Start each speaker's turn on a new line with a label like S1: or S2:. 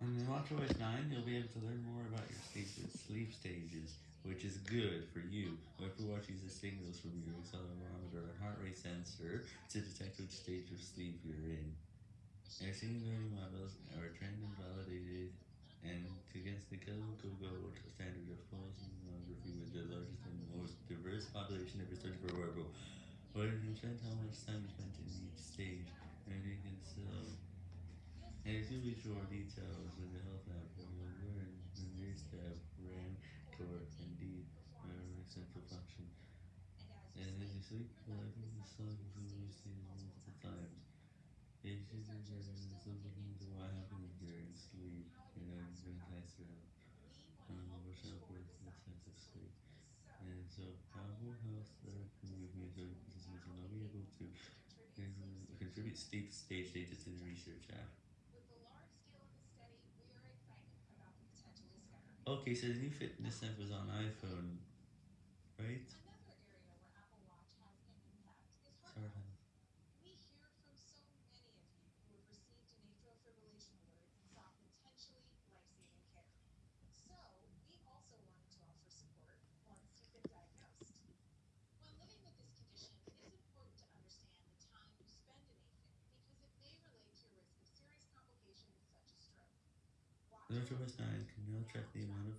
S1: WatchOS 9, you'll be able to learn more about your sleep stages, which is good for you. Apple Watch uses signals from your accelerometer and heart rate sensor to detect which stage of sleep you're in. Machine learning models are trained and validated and against the Calico Gold standard of polysomnography with the largest and most diverse population ever studied for wearable. But it depends how much time you spend in each stage, and you can still um, reach more details in the health app, will learn the new step, REM, core, and deep memory central function. And as you sleep, collecting the song you will see multiple times. It should be something to what happens during sleep, you know, during nights around. Um, which help with the sense of sleep. And so, powerful health that can move me to participants will be able to contribute sleep stage data to the research app. Okay, so the new fitness app is on iPhone, WatchOS 9 can now track the amount of